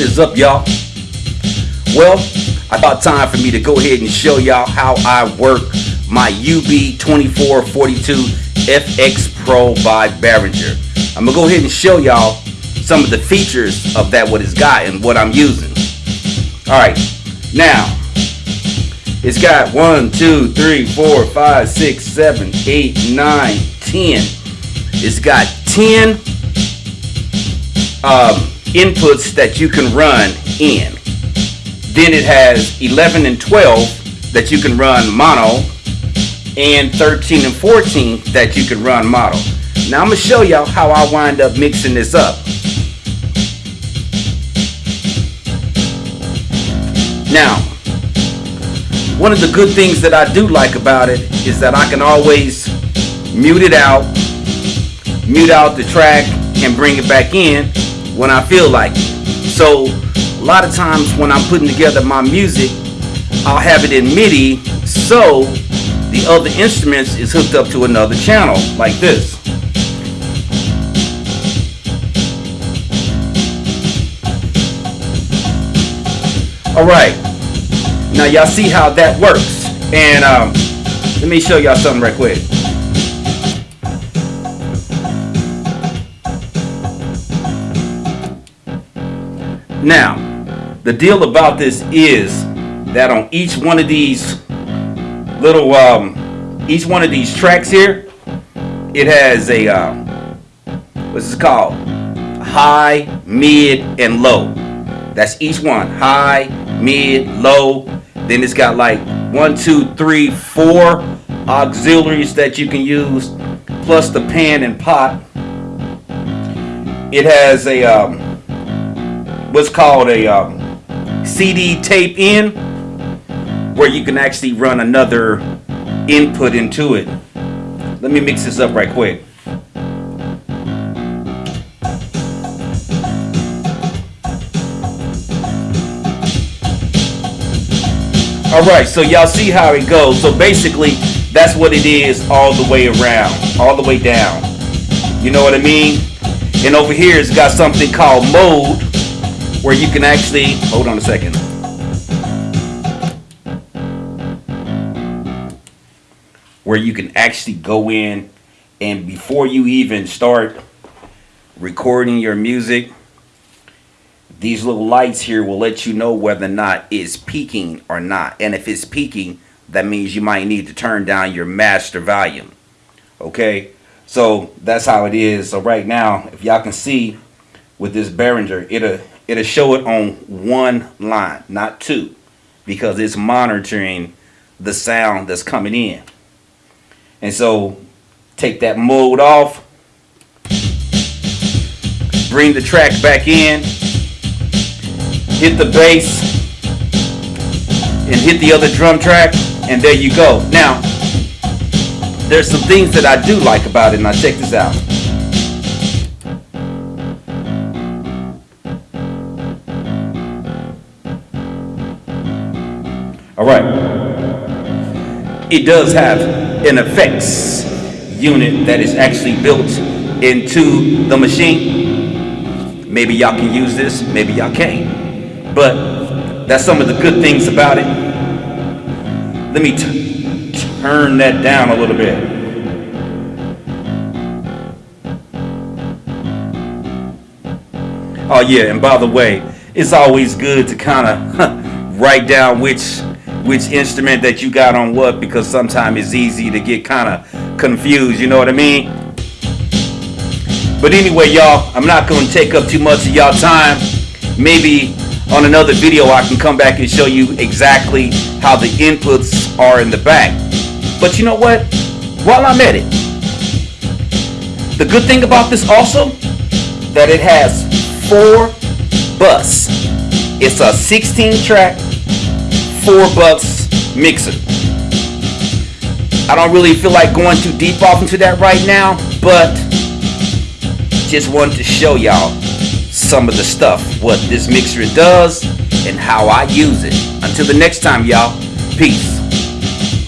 What is up, y'all? Well, I thought time for me to go ahead and show y'all how I work my UB2442 FX Pro by Behringer. I'm gonna go ahead and show y'all some of the features of that what it's got and what I'm using. Alright, now it's got one, two, three, four, five, six, seven, eight, nine, ten. It's got 10 um, inputs that you can run in. Then it has 11 and 12 that you can run mono and 13 and 14 that you can run mono. Now I'm going to show y'all how I wind up mixing this up. Now, one of the good things that I do like about it is that I can always mute it out, mute out the track, and bring it back in when I feel like it. So a lot of times when I'm putting together my music, I'll have it in MIDI so the other instruments is hooked up to another channel like this. Alright, now y'all see how that works. And um, let me show y'all something right quick. Now, the deal about this is that on each one of these little, um, each one of these tracks here, it has a, um, what's it called? High, mid, and low. That's each one. High, mid, low. Then it's got like one, two, three, four auxiliaries that you can use, plus the pan and pot. It has a, um, what's called a, um, CD tape in where you can actually run another input into it. Let me mix this up right quick. Alright, so y'all see how it goes. So basically, that's what it is all the way around, all the way down. You know what I mean? And over here, it's got something called mode where you can actually, hold on a second. Where you can actually go in and before you even start recording your music, these little lights here will let you know whether or not it's peaking or not. And if it's peaking, that means you might need to turn down your master volume. Okay, so that's how it is. So right now, if y'all can see with this Behringer, it'll it'll show it on one line, not two, because it's monitoring the sound that's coming in. And so take that mode off, bring the track back in, hit the bass, and hit the other drum track, and there you go. Now, there's some things that I do like about it. Now check this out. All right. It does have an effects unit that is actually built into the machine. Maybe y'all can use this, maybe y'all can't. But that's some of the good things about it. Let me turn that down a little bit. Oh yeah, and by the way, it's always good to kind of write down which which instrument that you got on what because sometimes it's easy to get kind of confused, you know what I mean? But anyway, y'all, I'm not going to take up too much of y'all time. Maybe on another video I can come back and show you exactly how the inputs are in the back. But you know what? While I'm at it, the good thing about this also, that it has four bus. It's a 16 track four bucks mixer. I don't really feel like going too deep off into that right now, but just wanted to show y'all some of the stuff, what this mixer does and how I use it. Until the next time, y'all, peace.